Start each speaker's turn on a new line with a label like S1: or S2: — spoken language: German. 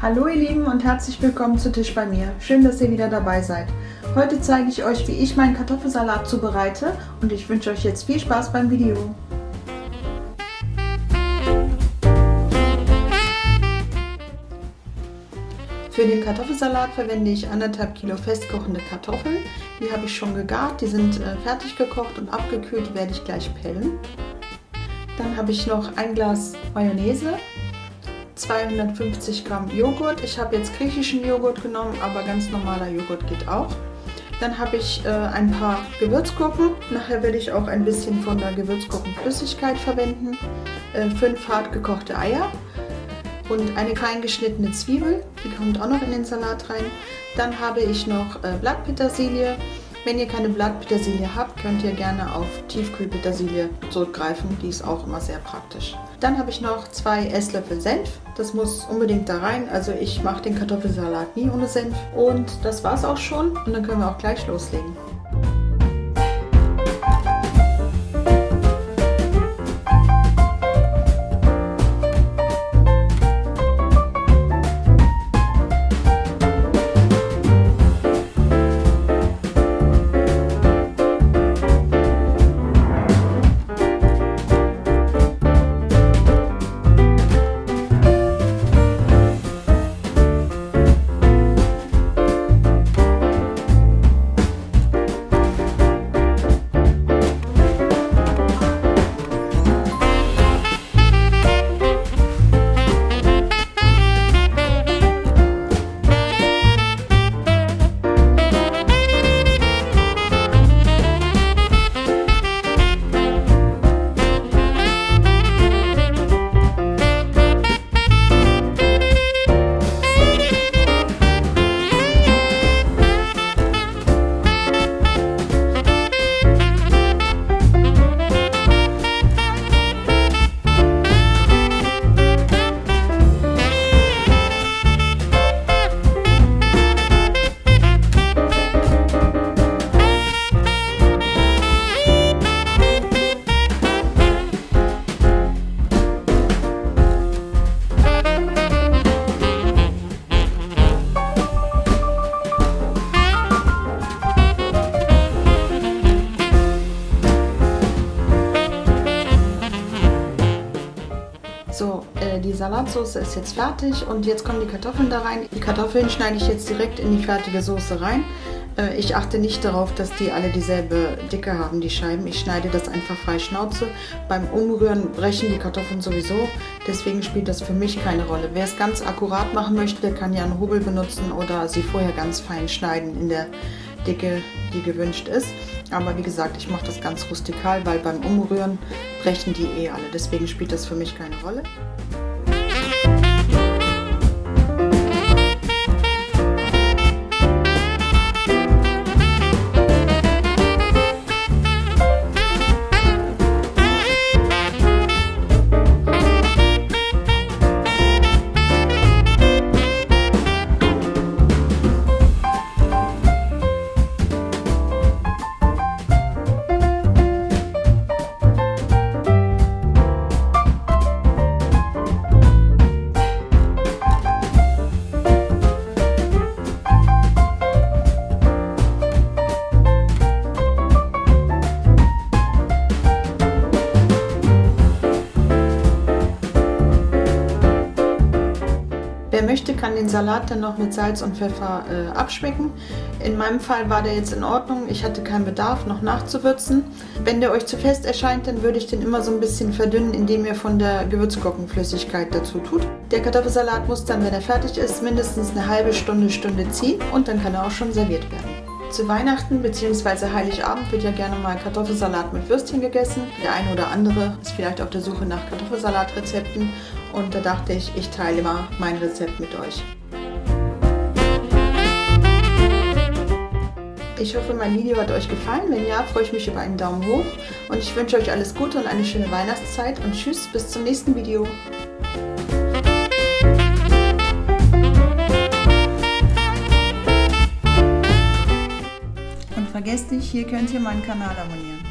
S1: Hallo ihr Lieben und herzlich willkommen zu Tisch bei mir. Schön, dass ihr wieder dabei seid. Heute zeige ich euch, wie ich meinen Kartoffelsalat zubereite und ich wünsche euch jetzt viel Spaß beim Video. Für den Kartoffelsalat verwende ich anderthalb Kilo festkochende Kartoffeln. Die habe ich schon gegart, die sind äh, fertig gekocht und abgekühlt, die werde ich gleich pellen. Dann habe ich noch ein Glas Mayonnaise, 250 Gramm Joghurt. Ich habe jetzt griechischen Joghurt genommen, aber ganz normaler Joghurt geht auch. Dann habe ich äh, ein paar Gewürzgurken. Nachher werde ich auch ein bisschen von der Gewürzgurkenflüssigkeit verwenden. Äh, fünf hart gekochte Eier und eine klein geschnittene Zwiebel. Die kommt auch noch in den Salat rein. Dann habe ich noch äh, Blattpetersilie, wenn ihr keine Blattpetersilie habt, könnt ihr gerne auf Tiefkühlpetersilie zurückgreifen. Die ist auch immer sehr praktisch. Dann habe ich noch zwei Esslöffel Senf. Das muss unbedingt da rein. Also ich mache den Kartoffelsalat nie ohne Senf. Und das war es auch schon. Und dann können wir auch gleich loslegen. Salatsauce ist jetzt fertig und jetzt kommen die Kartoffeln da rein. Die Kartoffeln schneide ich jetzt direkt in die fertige Soße rein. Äh, ich achte nicht darauf, dass die alle dieselbe Dicke haben, die Scheiben. Ich schneide das einfach frei Schnauze. Beim Umrühren brechen die Kartoffeln sowieso, deswegen spielt das für mich keine Rolle. Wer es ganz akkurat machen möchte, kann ja einen Hobel benutzen oder sie vorher ganz fein schneiden in der Dicke, die gewünscht ist. Aber wie gesagt, ich mache das ganz rustikal, weil beim Umrühren brechen die eh alle. Deswegen spielt das für mich keine Rolle. Kann den Salat dann noch mit Salz und Pfeffer äh, abschmecken. In meinem Fall war der jetzt in Ordnung. Ich hatte keinen Bedarf, noch nachzuwürzen. Wenn der euch zu fest erscheint, dann würde ich den immer so ein bisschen verdünnen, indem ihr von der Gewürzgurkenflüssigkeit dazu tut. Der Kartoffelsalat muss dann, wenn er fertig ist, mindestens eine halbe Stunde, Stunde ziehen und dann kann er auch schon serviert werden. Zu Weihnachten bzw. Heiligabend wird ja gerne mal Kartoffelsalat mit Würstchen gegessen. Der eine oder andere ist vielleicht auf der Suche nach Kartoffelsalatrezepten und da dachte ich, ich teile mal mein Rezept mit euch. Ich hoffe, mein Video hat euch gefallen. Wenn ja, freue ich mich über einen Daumen hoch und ich wünsche euch alles Gute und eine schöne Weihnachtszeit und tschüss, bis zum nächsten Video. Vergesst nicht, hier könnt ihr meinen Kanal abonnieren.